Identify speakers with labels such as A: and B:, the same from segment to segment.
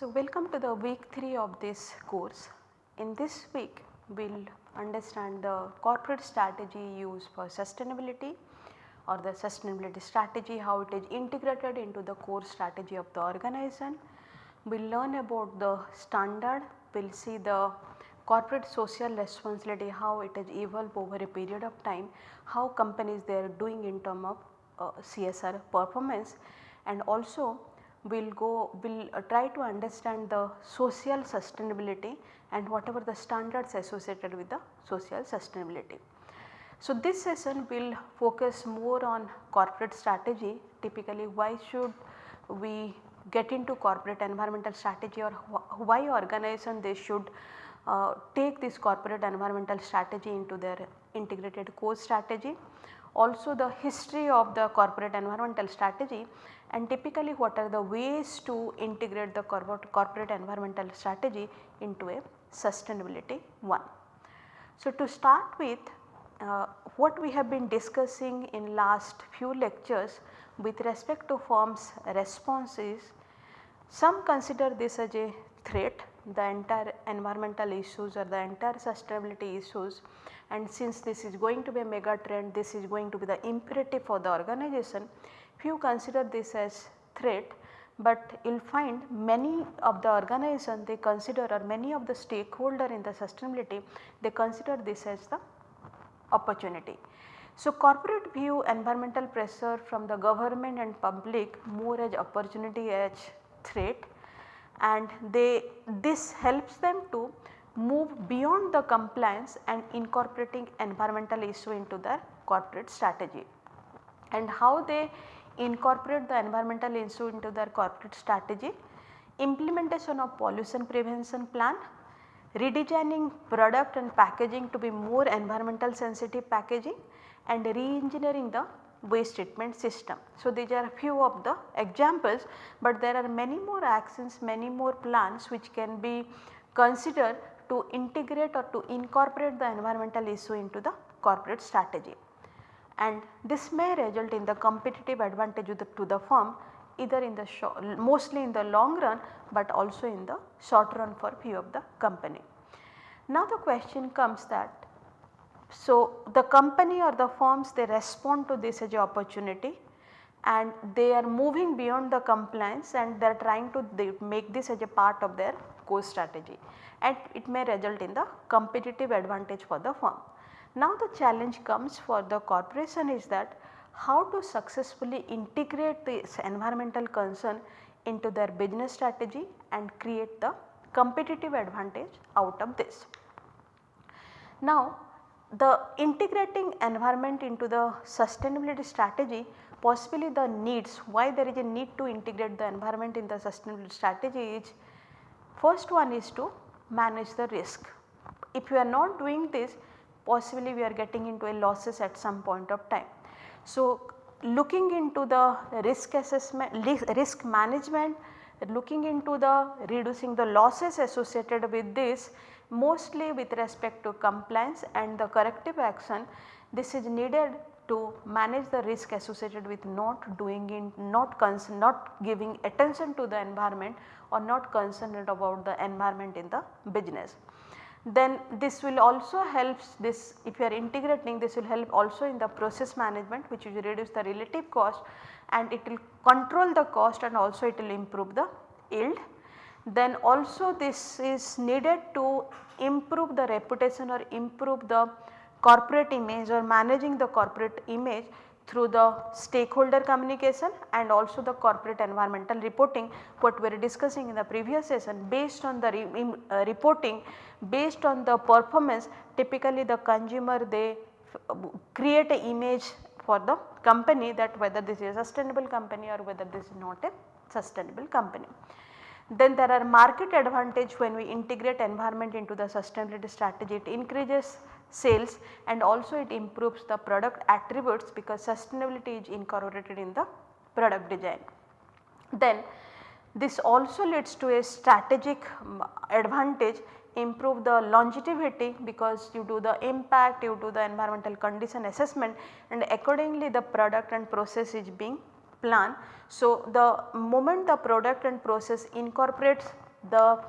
A: So, welcome to the week 3 of this course. In this week we will understand the corporate strategy used for sustainability or the sustainability strategy how it is integrated into the core strategy of the organization. We will learn about the standard, we will see the corporate social responsibility how it has evolved over a period of time, how companies they are doing in term of uh, CSR performance and also we will go we will uh, try to understand the social sustainability and whatever the standards associated with the social sustainability. So, this session will focus more on corporate strategy typically why should we get into corporate environmental strategy or wh why organization they should uh, take this corporate environmental strategy into their integrated core strategy. Also the history of the corporate environmental strategy and typically what are the ways to integrate the corporate, corporate environmental strategy into a sustainability one. So, to start with uh, what we have been discussing in last few lectures with respect to firms responses, some consider this as a threat. The entire environmental issues or the entire sustainability issues. And since this is going to be a mega trend this is going to be the imperative for the organization few consider this as threat. But you will find many of the organization they consider or many of the stakeholder in the sustainability they consider this as the opportunity. So, corporate view environmental pressure from the government and public more as opportunity as threat and they this helps them to move beyond the compliance and incorporating environmental issue into their corporate strategy. And how they incorporate the environmental issue into their corporate strategy, implementation of pollution prevention plan, redesigning product and packaging to be more environmental sensitive packaging and re-engineering the waste treatment system. So, these are a few of the examples, but there are many more actions, many more plans which can be considered to integrate or to incorporate the environmental issue into the corporate strategy. And this may result in the competitive advantage to the, to the firm either in the short, mostly in the long run, but also in the short run for few of the company. Now the question comes that so, the company or the firms they respond to this as a opportunity and they are moving beyond the compliance and they are trying to make this as a part of their core strategy and it may result in the competitive advantage for the firm. Now the challenge comes for the corporation is that how to successfully integrate this environmental concern into their business strategy and create the competitive advantage out of this. Now the integrating environment into the sustainability strategy possibly the needs why there is a need to integrate the environment in the sustainability strategy is first one is to manage the risk. If you are not doing this possibly we are getting into a losses at some point of time. So, looking into the risk assessment risk management looking into the reducing the losses associated with this mostly with respect to compliance and the corrective action this is needed to manage the risk associated with not doing in not not giving attention to the environment or not concerned about the environment in the business. Then this will also helps this if you are integrating this will help also in the process management which will reduce the relative cost and it will control the cost and also it will improve the yield. Then also this is needed to improve the reputation or improve the corporate image or managing the corporate image through the stakeholder communication and also the corporate environmental reporting what we are discussing in the previous session based on the re, uh, reporting based on the performance typically the consumer they create a image for the company that whether this is a sustainable company or whether this is not a sustainable company. Then there are market advantage when we integrate environment into the sustainability strategy. It increases sales and also it improves the product attributes because sustainability is incorporated in the product design. Then This also leads to a strategic um, advantage improve the longevity because you do the impact, you do the environmental condition assessment and accordingly the product and process is being planned. So, the moment the product and process incorporates the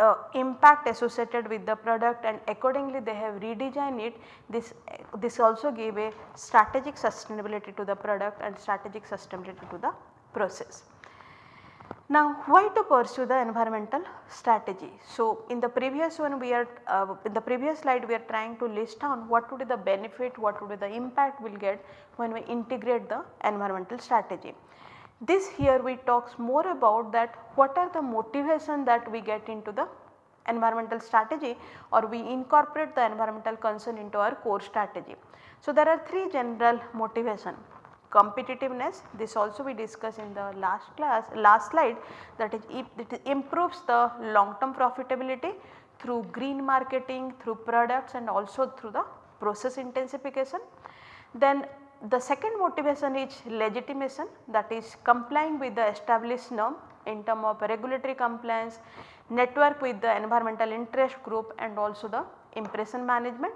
A: uh, impact associated with the product and accordingly they have redesigned it this this also gave a strategic sustainability to the product and strategic sustainability to the process. Now why to pursue the environmental strategy? So in the previous one we are uh, in the previous slide we are trying to list down what would be the benefit, what would be the impact we will get when we integrate the environmental strategy. This here we talks more about that what are the motivation that we get into the environmental strategy or we incorporate the environmental concern into our core strategy. So there are three general motivation competitiveness this also we discussed in the last class last slide that is it improves the long term profitability through green marketing through products and also through the process intensification. Then the second motivation is legitimation that is complying with the established norm in term of regulatory compliance, network with the environmental interest group and also the impression management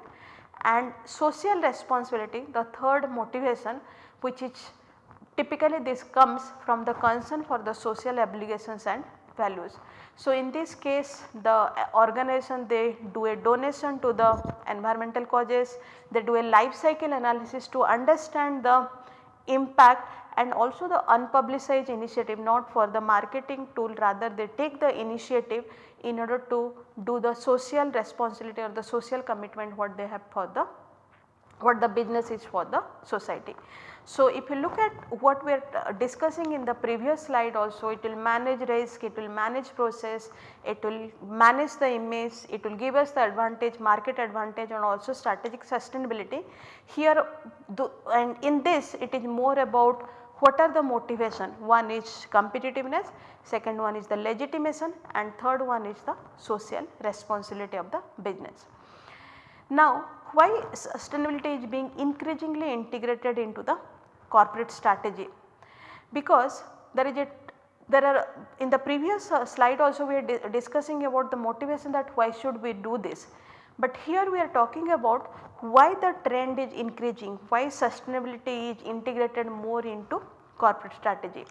A: and social responsibility the third motivation which is typically this comes from the concern for the social obligations and values. So, in this case the organization they do a donation to the environmental causes, they do a life cycle analysis to understand the impact and also the unpublicized initiative not for the marketing tool rather they take the initiative in order to do the social responsibility or the social commitment what they have for the what the business is for the society. So, if you look at what we are discussing in the previous slide also it will manage risk, it will manage process, it will manage the image, it will give us the advantage market advantage and also strategic sustainability. Here and in this it is more about what are the motivation one is competitiveness, second one is the legitimation and third one is the social responsibility of the business. Now why sustainability is being increasingly integrated into the corporate strategy because there is a there are in the previous uh, slide also we are di discussing about the motivation that why should we do this. But here we are talking about why the trend is increasing, why sustainability is integrated more into corporate strategy.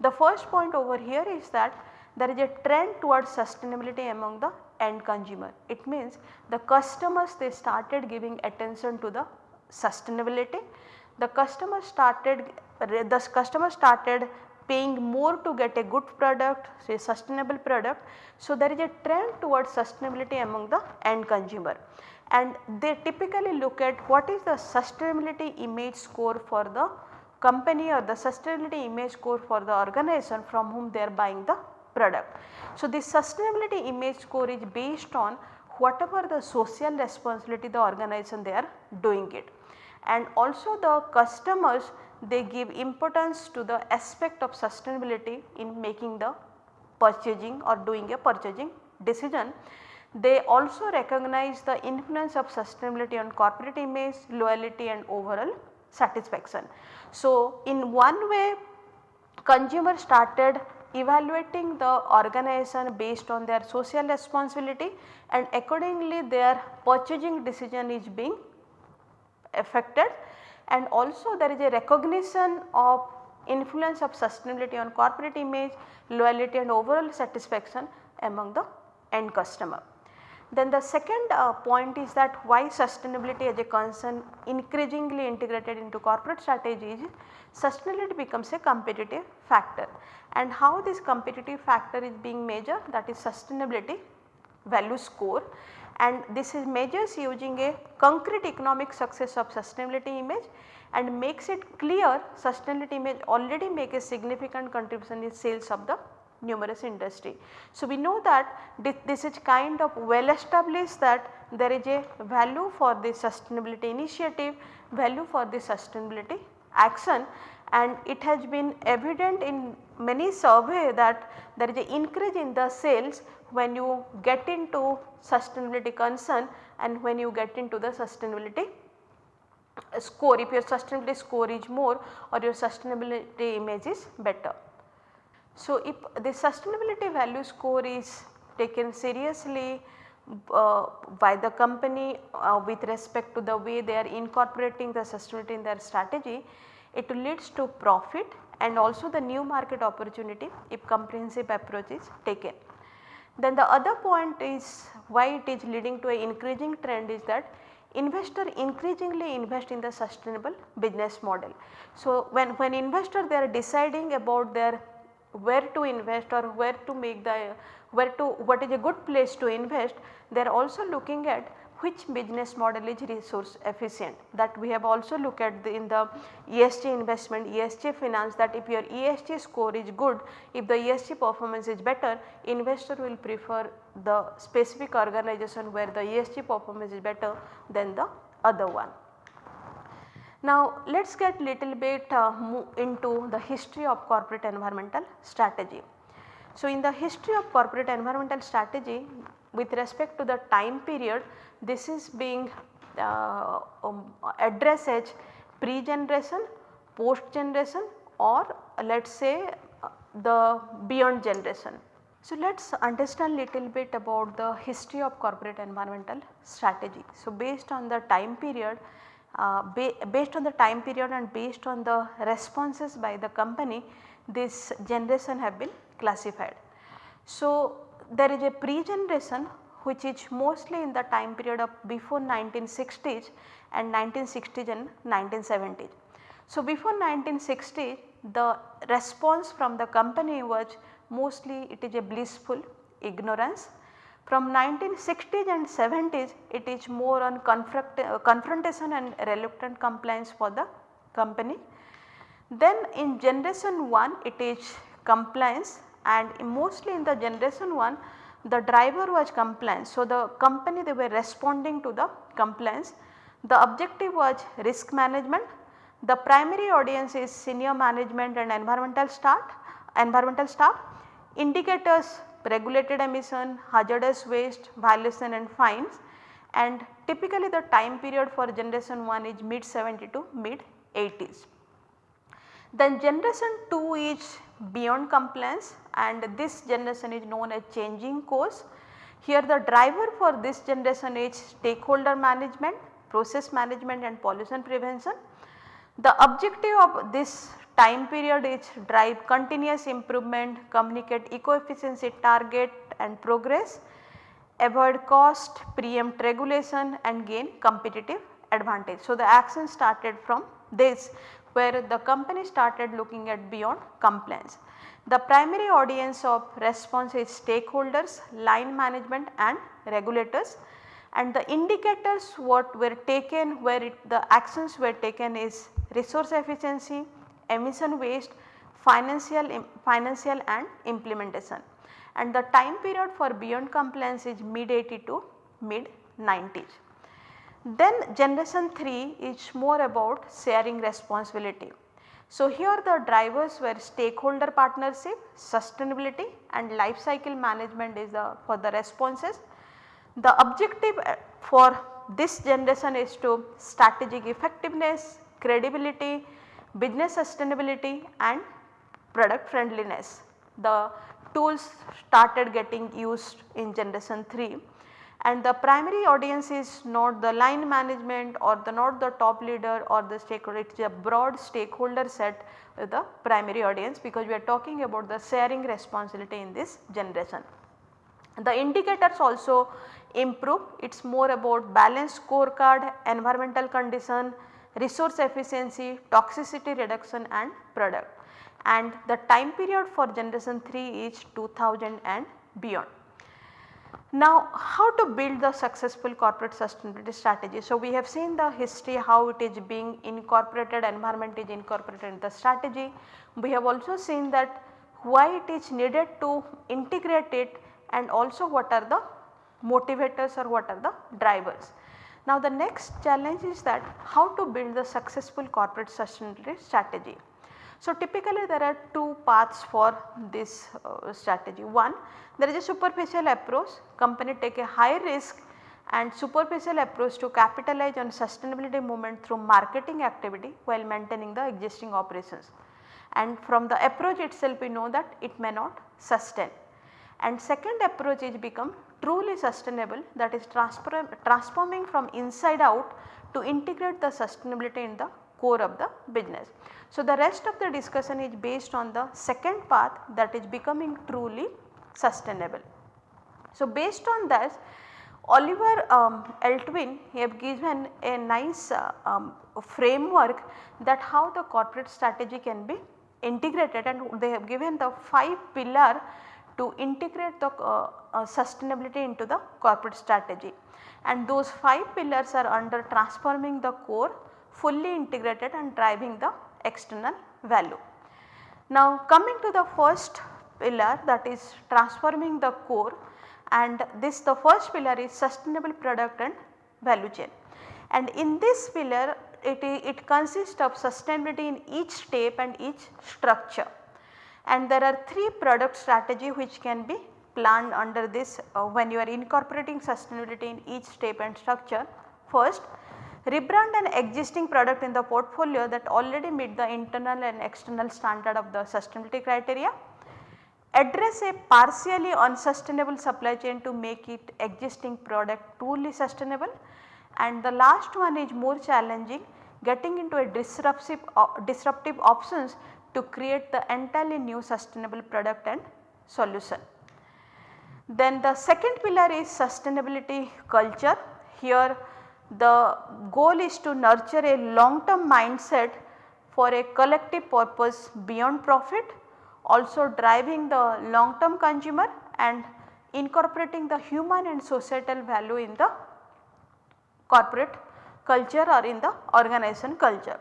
A: The first point over here is that there is a trend towards sustainability among the end consumer. It means the customers they started giving attention to the sustainability the customer started the customer started paying more to get a good product say sustainable product. So, there is a trend towards sustainability among the end consumer and they typically look at what is the sustainability image score for the company or the sustainability image score for the organization from whom they are buying the product. So, this sustainability image score is based on whatever the social responsibility the organization they are doing it and also the customers they give importance to the aspect of sustainability in making the purchasing or doing a purchasing decision. They also recognize the influence of sustainability on corporate image, loyalty and overall satisfaction. So, in one way consumer started evaluating the organization based on their social responsibility and accordingly their purchasing decision is being affected and also there is a recognition of influence of sustainability on corporate image, loyalty and overall satisfaction among the end customer. Then the second uh, point is that why sustainability as a concern increasingly integrated into corporate strategies, sustainability becomes a competitive factor. And how this competitive factor is being measured that is sustainability value score. And this is measures using a concrete economic success of sustainability image and makes it clear sustainability image already make a significant contribution in sales of the numerous industry. So, we know that this is kind of well established that there is a value for the sustainability initiative, value for the sustainability action and it has been evident in many survey that there is an increase in the sales when you get into sustainability concern and when you get into the sustainability score if your sustainability score is more or your sustainability image is better. So, if the sustainability value score is taken seriously uh, by the company uh, with respect to the way they are incorporating the sustainability in their strategy, it leads to profit and also the new market opportunity if comprehensive approach is taken. Then the other point is why it is leading to an increasing trend is that investor increasingly invest in the sustainable business model. So, when, when investor they are deciding about their where to invest or where to make the where to what is a good place to invest they are also looking at which business model is resource efficient that we have also looked at the, in the ESG investment ESG finance that if your ESG score is good if the ESG performance is better investor will prefer the specific organization where the ESG performance is better than the other one. Now let us get little bit uh, into the history of corporate environmental strategy. So in the history of corporate environmental strategy with respect to the time period this is being uh, um, addressed as pre-generation, post-generation or let us say uh, the beyond generation. So, let us understand little bit about the history of corporate environmental strategy. So, based on the time period uh, ba based on the time period and based on the responses by the company this generation have been classified. So, there is a pre-generation which is mostly in the time period of before 1960s and 1960s and 1970s. So, before 1960 the response from the company was mostly it is a blissful ignorance. From 1960s and 70s it is more on confront, uh, confrontation and reluctant compliance for the company. Then in generation 1 it is compliance and mostly in the generation 1 the driver was compliance. So, the company they were responding to the compliance. The objective was risk management. The primary audience is senior management and environmental staff, environmental staff. Indicators regulated emission, hazardous waste, violation and fines and typically the time period for generation 1 is mid 70 to mid 80s. Then generation 2 is beyond compliance and this generation is known as changing course. Here the driver for this generation is stakeholder management, process management and pollution prevention. The objective of this time period is drive continuous improvement, communicate eco-efficiency target and progress, avoid cost, preempt regulation and gain competitive advantage. So, the action started from this where the company started looking at beyond compliance. The primary audience of response is stakeholders, line management and regulators and the indicators what were taken where it, the actions were taken is resource efficiency, emission waste, financial, financial and implementation and the time period for beyond compliance is mid 80 to mid 90s. Then generation 3 is more about sharing responsibility. So, here the drivers were stakeholder partnership, sustainability and life cycle management is the for the responses. The objective uh, for this generation is to strategic effectiveness, credibility, business sustainability and product friendliness. The tools started getting used in generation 3 and the primary audience is not the line management or the not the top leader or the stakeholder it is a broad stakeholder set the primary audience because we are talking about the sharing responsibility in this generation. The indicators also improve it is more about balanced scorecard, environmental condition, resource efficiency, toxicity reduction and product and the time period for generation 3 is 2000 and beyond. Now how to build the successful corporate sustainability strategy. So we have seen the history how it is being incorporated environment is incorporated in the strategy. We have also seen that why it is needed to integrate it and also what are the motivators or what are the drivers. Now the next challenge is that how to build the successful corporate sustainability strategy. So, typically there are two paths for this uh, strategy. One there is a superficial approach company take a high risk and superficial approach to capitalize on sustainability movement through marketing activity while maintaining the existing operations. and from the approach itself we know that it may not sustain. And second approach is become truly sustainable that is transforming from inside out to integrate the sustainability in the core of the business. So, the rest of the discussion is based on the second path that is becoming truly sustainable. So, based on this Oliver um, Eltwin have given a nice uh, um, framework that how the corporate strategy can be integrated and they have given the 5 pillar to integrate the uh, uh, sustainability into the corporate strategy and those 5 pillars are under transforming the core fully integrated and driving the external value. Now coming to the first pillar that is transforming the core and this the first pillar is sustainable product and value chain. And in this pillar it, it consists of sustainability in each step and each structure. And there are 3 product strategy which can be planned under this uh, when you are incorporating sustainability in each step and structure. First rebrand an existing product in the portfolio that already meet the internal and external standard of the sustainability criteria address a partially unsustainable supply chain to make it existing product truly sustainable and the last one is more challenging getting into a disruptive, uh, disruptive options to create the entirely new sustainable product and solution. Then the second pillar is sustainability culture. Here the goal is to nurture a long term mindset for a collective purpose beyond profit also driving the long term consumer and incorporating the human and societal value in the corporate culture or in the organization culture.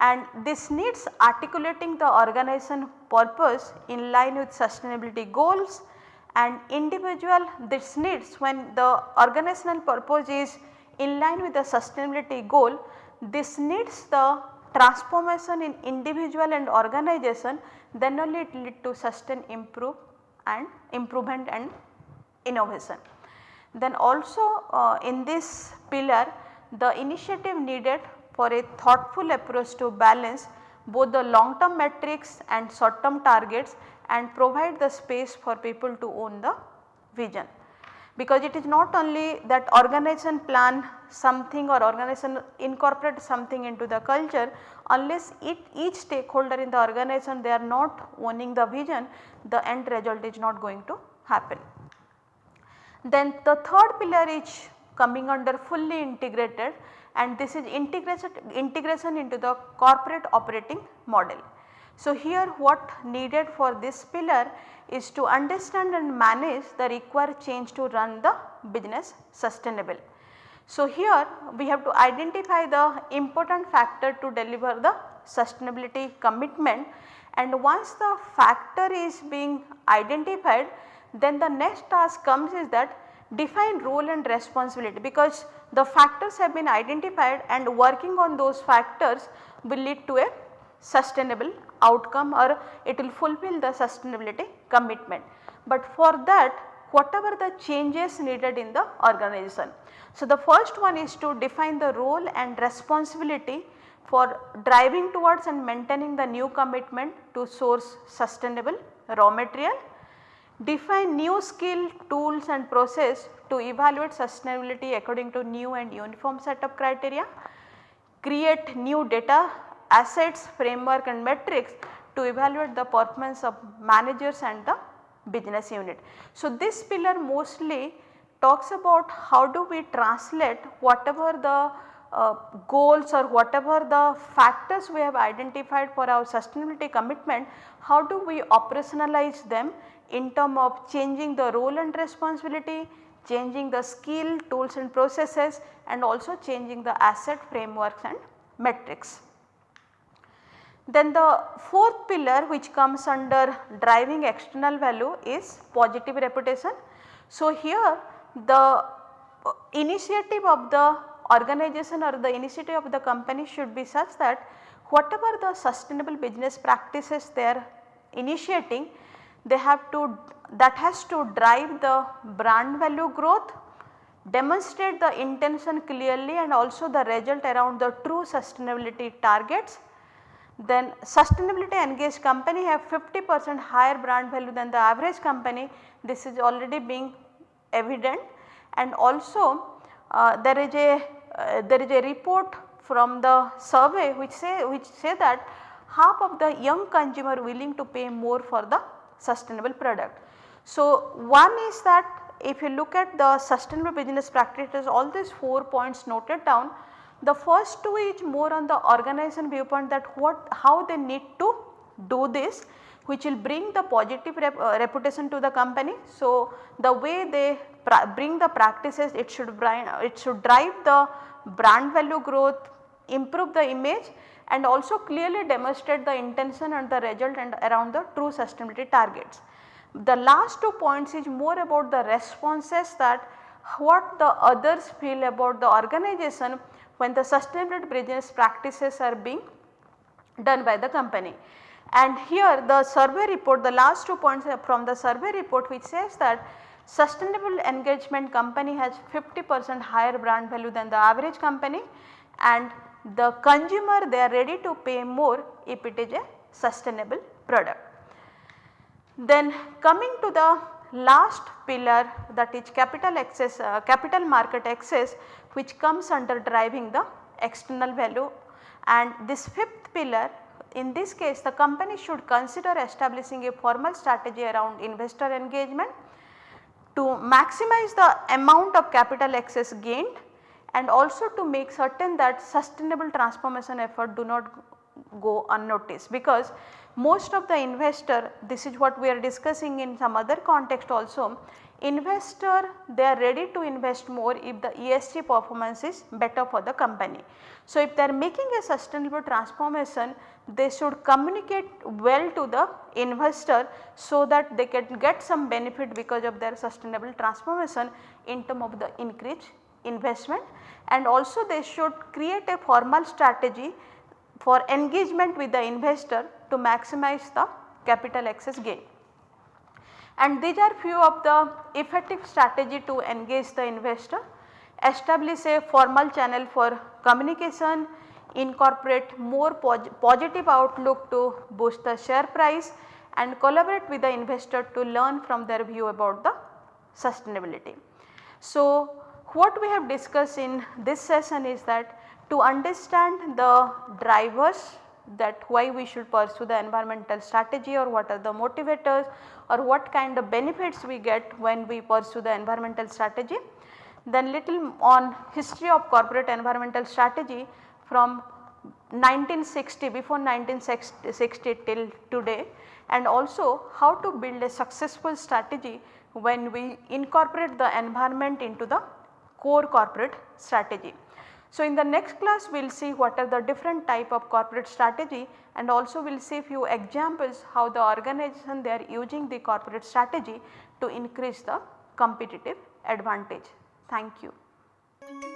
A: And this needs articulating the organization purpose in line with sustainability goals and individual this needs when the organizational purpose is in line with the sustainability goal this needs the transformation in individual and organization then only it lead to sustain improve and improvement and innovation. Then also uh, in this pillar the initiative needed for a thoughtful approach to balance both the long term metrics and short term targets and provide the space for people to own the vision because it is not only that organization plan something or organization incorporate something into the culture unless it, each stakeholder in the organization they are not owning the vision the end result is not going to happen. Then the third pillar is coming under fully integrated and this is integration, integration into the corporate operating model. So, here what needed for this pillar is to understand and manage the required change to run the business sustainable. So, here we have to identify the important factor to deliver the sustainability commitment and once the factor is being identified then the next task comes is that define role and responsibility because the factors have been identified and working on those factors will lead to a sustainable outcome or it will fulfill the sustainability commitment. But for that whatever the changes needed in the organization. So, the first one is to define the role and responsibility for driving towards and maintaining the new commitment to source sustainable raw material, define new skill, tools and process to evaluate sustainability according to new and uniform set of criteria, create new data assets, framework and metrics to evaluate the performance of managers and the business unit. So, this pillar mostly talks about how do we translate whatever the uh, goals or whatever the factors we have identified for our sustainability commitment, how do we operationalize them in term of changing the role and responsibility, changing the skill, tools and processes and also changing the asset frameworks and metrics. Then the fourth pillar which comes under driving external value is positive reputation. So, here the uh, initiative of the organization or the initiative of the company should be such that whatever the sustainable business practices they are initiating they have to that has to drive the brand value growth, demonstrate the intention clearly and also the result around the true sustainability targets. Then sustainability engaged company have 50 percent higher brand value than the average company. This is already being evident. And also uh, there is a uh, there is a report from the survey which say which say that half of the young consumer willing to pay more for the sustainable product. So, one is that if you look at the sustainable business practices all these 4 points noted down the first two is more on the organization viewpoint that what how they need to do this which will bring the positive rep, uh, reputation to the company. So, the way they bring the practices it should it should drive the brand value growth, improve the image and also clearly demonstrate the intention and the result and around the true sustainability targets. The last two points is more about the responses that what the others feel about the organization when the sustainability business practices are being done by the company. And here the survey report the last two points from the survey report which says that sustainable engagement company has 50 percent higher brand value than the average company and the consumer they are ready to pay more if it is a sustainable product. Then coming to the last pillar that is capital access uh, capital market access which comes under driving the external value and this fifth pillar in this case the company should consider establishing a formal strategy around investor engagement to maximize the amount of capital access gained and also to make certain that sustainable transformation effort do not go unnoticed because most of the investor this is what we are discussing in some other context also investor they are ready to invest more if the ESG performance is better for the company. So, if they are making a sustainable transformation they should communicate well to the investor so that they can get some benefit because of their sustainable transformation in term of the increased investment and also they should create a formal strategy for engagement with the investor to maximize the capital access gain. And these are few of the effective strategy to engage the investor, establish a formal channel for communication, incorporate more positive outlook to boost the share price and collaborate with the investor to learn from their view about the sustainability. So, what we have discussed in this session is that to understand the drivers that why we should pursue the environmental strategy or what are the motivators or what kind of benefits we get when we pursue the environmental strategy. Then little on history of corporate environmental strategy from 1960 before 1960 till today and also how to build a successful strategy when we incorporate the environment into the core corporate strategy. So, in the next class we will see what are the different type of corporate strategy and also we will see few examples how the organization they are using the corporate strategy to increase the competitive advantage. Thank you.